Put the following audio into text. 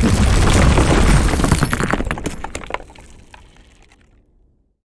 Let's go.